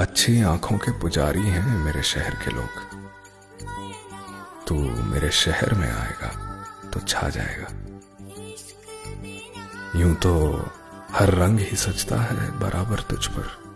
अच्छी आँखों के पुजारी हैं मेरे शहर के लोग। तू मेरे शहर में आएगा तो छा जाएगा। यूँ तो हर रंग ही सजता है बराबर तुझ पर।